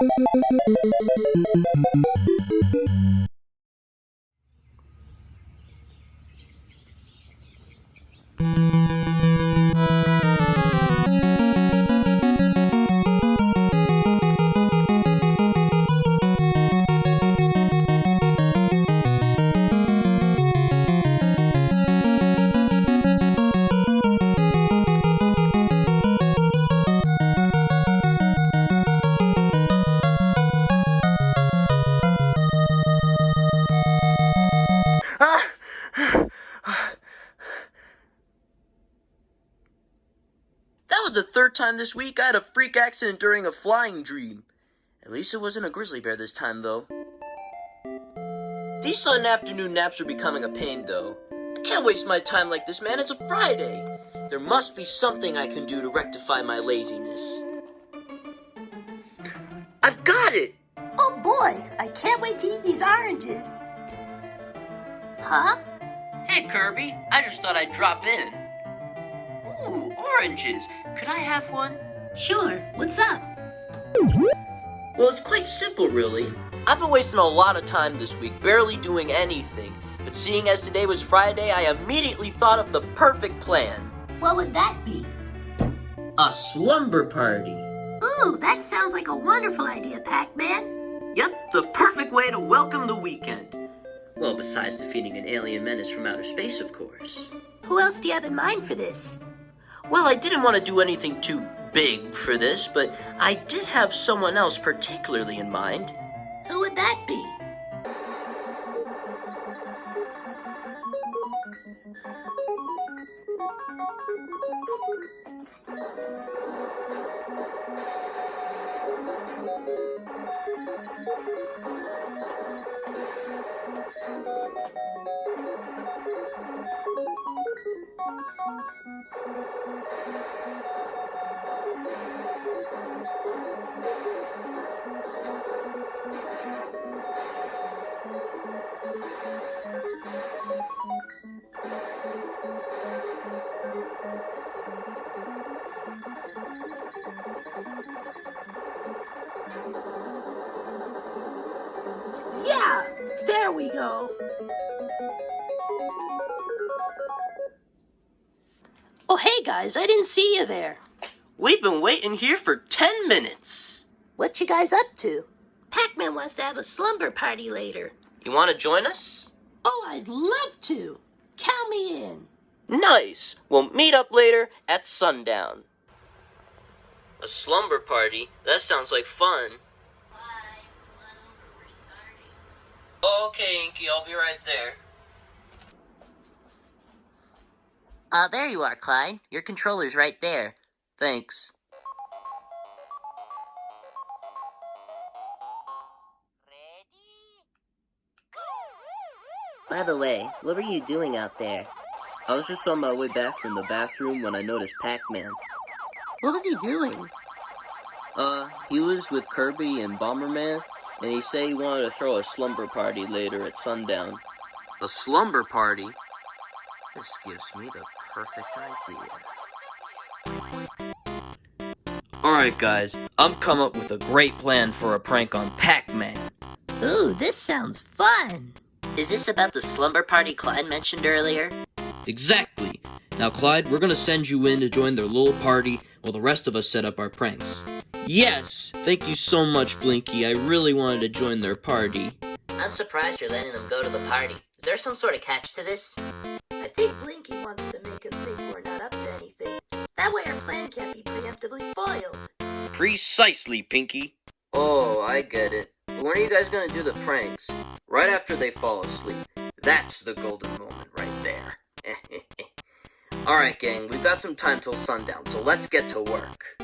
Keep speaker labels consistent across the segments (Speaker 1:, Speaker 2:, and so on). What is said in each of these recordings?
Speaker 1: Música That was the third time this week I had a freak accident during a flying dream. At least it wasn't a grizzly bear this time, though. These sudden afternoon naps are becoming a pain, though. I can't waste my time like this, man. It's a Friday. There must be something I can do to rectify my laziness. I've got it!
Speaker 2: Oh boy, I can't wait to eat these oranges. Huh?
Speaker 1: Hey, Kirby. I just thought I'd drop in. Ooh, oranges. Could I have one?
Speaker 2: Sure, what's up?
Speaker 1: Well, it's quite simple, really. I've been wasting a lot of time this week, barely doing anything. But seeing as today was Friday, I immediately thought of the perfect plan.
Speaker 2: What would that be?
Speaker 1: A slumber party.
Speaker 2: Ooh, that sounds like a wonderful idea, Pac-Man.
Speaker 1: Yep, the perfect way to welcome the weekend. Well, besides defeating an alien menace from outer space, of course.
Speaker 2: Who else do you have in mind for this?
Speaker 1: Well, I didn't want to do anything too big for this, but I did have someone else particularly in mind.
Speaker 2: Who would that be? Yeah, there we go. Oh, hey guys, I didn't see you there.
Speaker 1: We've been waiting here for 10 minutes.
Speaker 2: What you guys up to? Pac-Man wants to have a slumber party later.
Speaker 1: You want to join us?
Speaker 2: Oh, I'd love to. Count me in.
Speaker 1: Nice. We'll meet up later at sundown. A slumber party? That sounds like fun. Okay, Inky, I'll be right there.
Speaker 3: Uh, there you are, Clyde. Your controller's right there.
Speaker 1: Thanks.
Speaker 3: By the way, what were you doing out there?
Speaker 1: I was just on my way back from the bathroom when I noticed Pac-Man.
Speaker 3: What was he doing?
Speaker 1: Uh, he was with Kirby and Bomberman, and he said he wanted to throw a slumber party later at sundown. A slumber party? This gives me the perfect idea. Alright guys, I've come up with a great plan for a prank on Pac-Man.
Speaker 2: Ooh, this sounds fun.
Speaker 3: Is this about the slumber party Clyde mentioned earlier?
Speaker 1: Exactly. Now Clyde, we're gonna send you in to join their little party while the rest of us set up our pranks. Yes! Thank you so much, Blinky. I really wanted to join their party.
Speaker 3: I'm surprised you're letting them go to the party. Is there some sort of catch to this?
Speaker 2: I think Blinky wants to anything. That way our plan can't be preemptively foiled.
Speaker 1: Precisely, Pinky. Oh, I get it. When are you guys gonna do the pranks? Right after they fall asleep. That's the golden moment right there. Alright, gang, we've got some time till sundown, so let's get to work.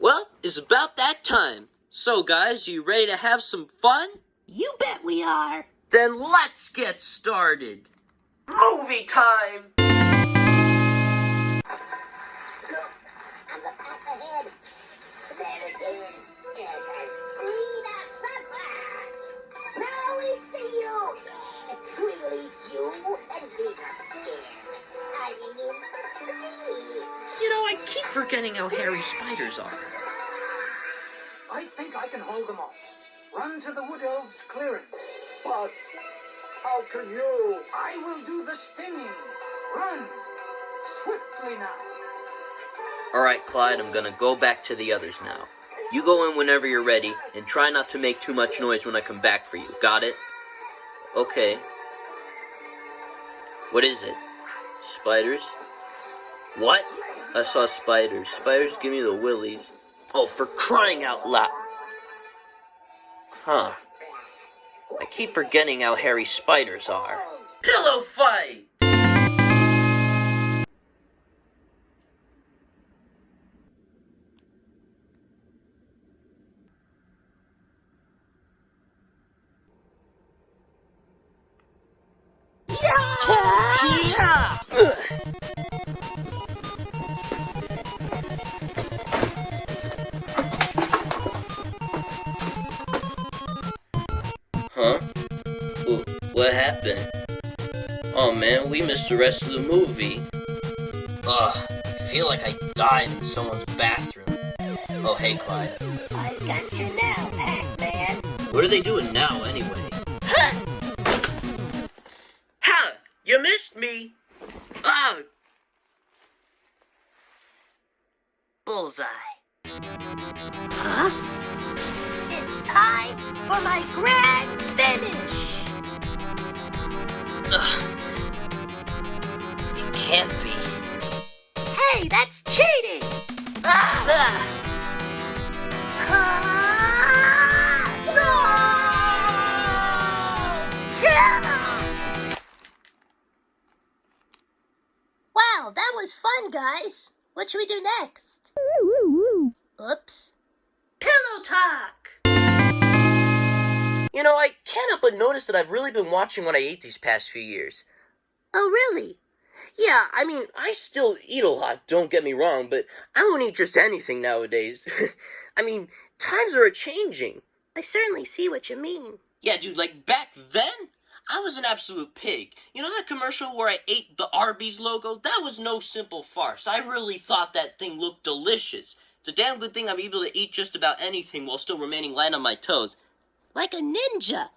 Speaker 1: Well, it's about that time. So, guys, you ready to have some fun?
Speaker 2: You bet we are.
Speaker 1: Then let's get started. Movie time!
Speaker 4: You
Speaker 1: know, I keep forgetting how hairy spiders are.
Speaker 5: I think I can hold them off. Run to the Wood Elves' clearing. But how can you? I will do the stinging. Run. Swiftly now.
Speaker 1: Alright, Clyde, I'm gonna go back to the others now. You go in whenever you're ready, and try not to make too much noise when I come back for you. Got it? Okay. What is it? Spiders? What? I saw spiders. Spiders give me the willies. Oh, for crying out loud! Huh. I keep forgetting how hairy spiders are. Pillow fight! Yeah! Huh? Missed the rest of the movie. Ugh, I feel like I died in someone's bathroom. Oh, hey, Clyde.
Speaker 2: I got you now, Pac-Man.
Speaker 1: What are they doing now, anyway? Ha! You missed me! Ugh! Bullseye.
Speaker 2: Huh? It's time for my grand finish.
Speaker 1: Ugh. Can't be.
Speaker 2: Hey, that's cheating. Ah!
Speaker 1: Ah!
Speaker 2: Ah! No! Yeah! Wow, that was fun, guys. What should we do next? Oops. Pillow talk.
Speaker 1: You know, I can't help but notice that I've really been watching what I ate these past few years.
Speaker 2: Oh, really?
Speaker 1: Yeah, I mean, I still eat a lot, don't get me wrong, but I won't eat just anything nowadays. I mean, times are a changing.
Speaker 2: I certainly see what you mean.
Speaker 1: Yeah, dude, like back then, I was an absolute pig. You know that commercial where I ate the Arby's logo? That was no simple farce. I really thought that thing looked delicious. It's a damn good thing I'm able to eat just about anything while still remaining light on my toes.
Speaker 2: Like a ninja.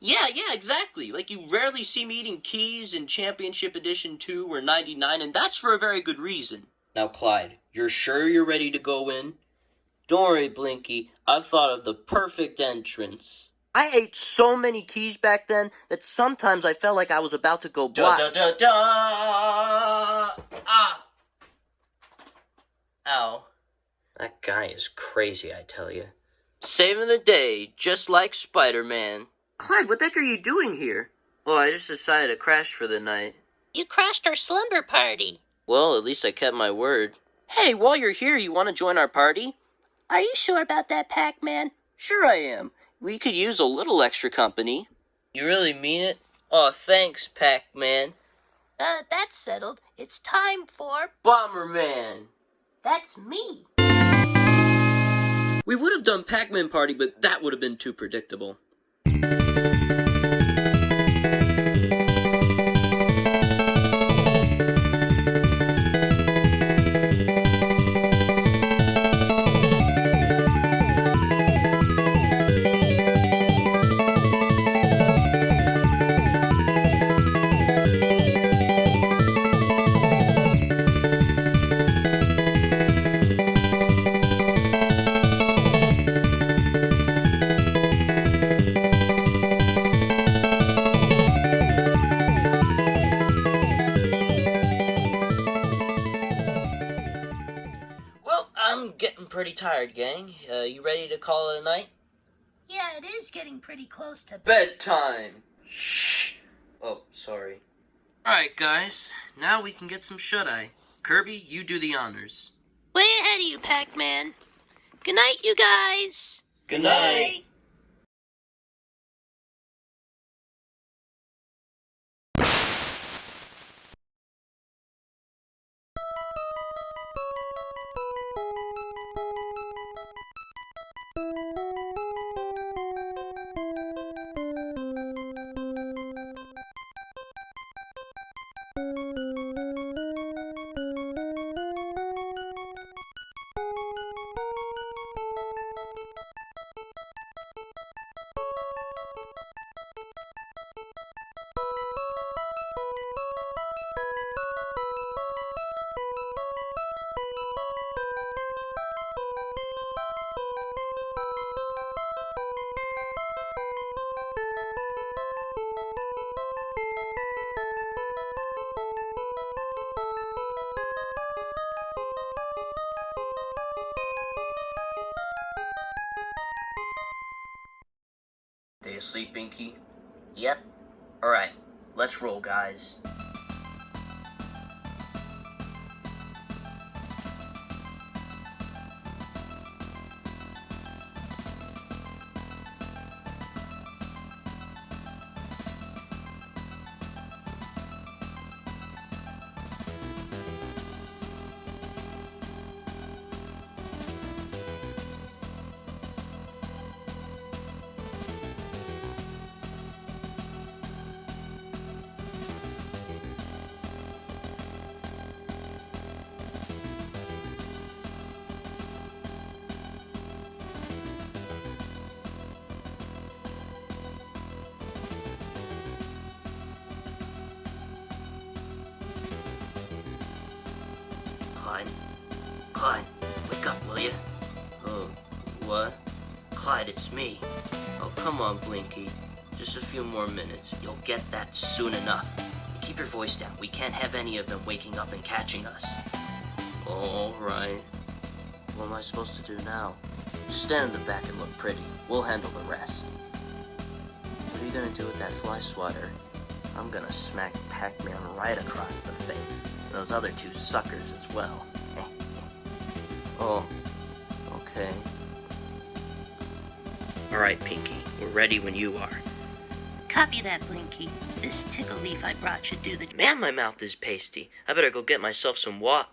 Speaker 1: Yeah, yeah, exactly. Like you rarely see me eating keys in Championship Edition 2 or 99, and that's for a very good reason. Now, Clyde, you're sure you're ready to go in? Don't worry, Blinky. I've thought of the perfect entrance. I ate so many keys back then that sometimes I felt like I was about to go black. Da, da, da, da. Ah! Ow. That guy is crazy, I tell you. Saving the day, just like Spider Man. Clyde, what the heck are you doing here? Well, I just decided to crash for the night.
Speaker 2: You crashed our slumber party.
Speaker 1: Well, at least I kept my word. Hey, while you're here, you want to join our party?
Speaker 2: Are you sure about that, Pac-Man?
Speaker 1: Sure I am. We could use a little extra company. You really mean it? Oh, thanks, Pac-Man.
Speaker 2: Uh, that's settled. It's time for...
Speaker 1: Bomberman!
Speaker 2: That's me.
Speaker 1: We would have done Pac-Man Party, but that would have been too predictable. To call it a night?
Speaker 2: Yeah, it is getting pretty close to...
Speaker 1: Bedtime! Shh! Oh, sorry. Alright, guys. Now we can get some shut-eye. Kirby, you do the honors.
Speaker 2: Way ahead of you, Pac-Man. Good night, you guys.
Speaker 1: Good night. They asleep, Binky?
Speaker 6: Yep.
Speaker 1: Alright, let's roll, guys. Come on, Blinky. Just a few more minutes. You'll get that soon enough. Keep your voice down. We can't have any of them waking up and catching us. All right. What am I supposed to do now? Just stand in the back and look pretty. We'll handle the rest. What are you gonna do with that fly swatter? I'm gonna smack Pac-Man right across the face. Those other two suckers as well. oh, okay. Alright, Pinky. We're ready when you are.
Speaker 2: Copy that, Blinky. This tickle leaf I brought should do the...
Speaker 1: Man, my mouth is pasty. I better go get myself some wa-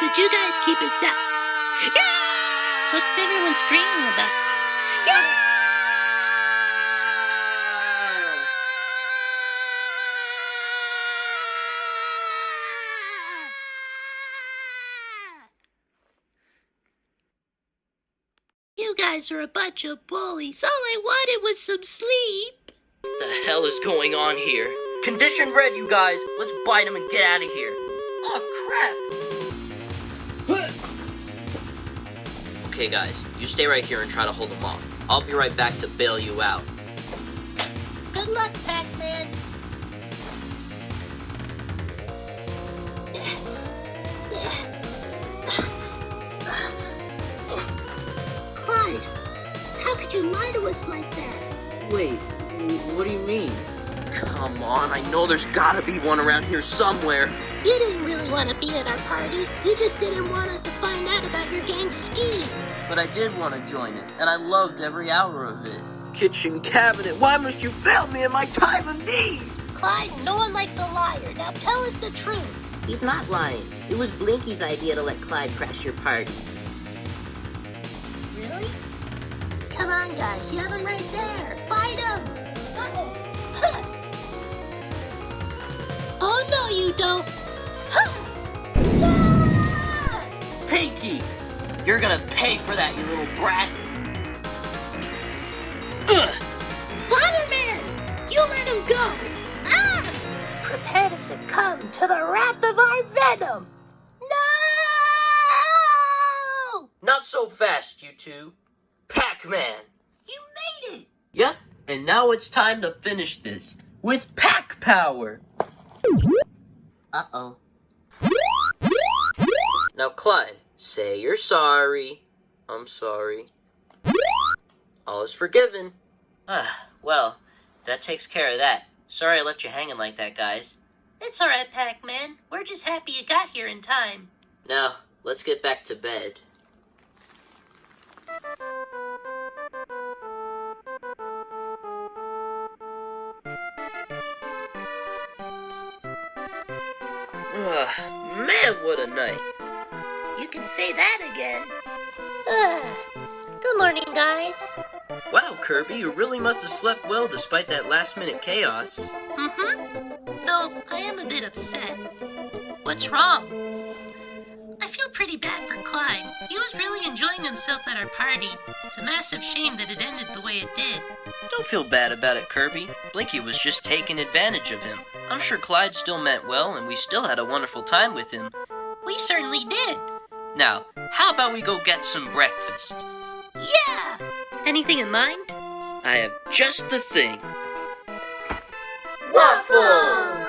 Speaker 2: Could you guys keep it down? What's everyone screaming about? You guys are a bunch of bullies. All I wanted was some sleep.
Speaker 1: The hell is going on here? Condition red, you guys! Let's bite him and get out of here! Oh, crap! Okay, guys, you stay right here and try to hold them off. I'll be right back to bail you out.
Speaker 2: Good luck, Pac-Man. You lie to us like that?
Speaker 1: Wait, what do you mean? Come on, I know there's gotta be one around here somewhere.
Speaker 2: You didn't really want to be at our party. You just didn't want us to find out about your gang's scheme.
Speaker 1: But I did want to join it, and I loved every hour of it. Kitchen cabinet, why must you fail me in my time of need?
Speaker 2: Clyde, no one likes a liar. Now tell us the truth.
Speaker 6: He's not lying. It was Blinky's idea to let Clyde crash your party.
Speaker 2: Come on, guys. You have him right there. Fight him. oh, no, you don't.
Speaker 1: Pinky! You're gonna pay for that, you little brat! Ugh!
Speaker 2: Spider-Man! You let him go! Ah! Prepare to succumb to the wrath of our venom! No!
Speaker 1: Not so fast, you two. Pac-Man!
Speaker 2: You made it!
Speaker 1: Yep, and now it's time to finish this with Pac Power!
Speaker 6: Uh-oh.
Speaker 1: Now, Clyde, say you're sorry. I'm sorry. All is forgiven. Ah, well, that takes care of that. Sorry I left you hanging like that, guys.
Speaker 2: It's alright, Pac-Man. We're just happy you got here in time.
Speaker 1: Now, let's get back to bed. Ugh, man, what a night.
Speaker 2: You can say that again. Good morning, guys.
Speaker 1: Wow, Kirby, you really must have slept well despite that last minute chaos.
Speaker 2: Mm-hmm. Though I am a bit upset. What's wrong? pretty bad for Clyde. He was really enjoying himself at our party. It's a massive shame that it ended the way it did.
Speaker 1: Don't feel bad about it, Kirby. Blinky was just taking advantage of him. I'm sure Clyde still meant well, and we still had a wonderful time with him.
Speaker 2: We certainly did.
Speaker 1: Now, how about we go get some breakfast?
Speaker 2: Yeah! Anything in mind?
Speaker 1: I have just the thing. Waffles!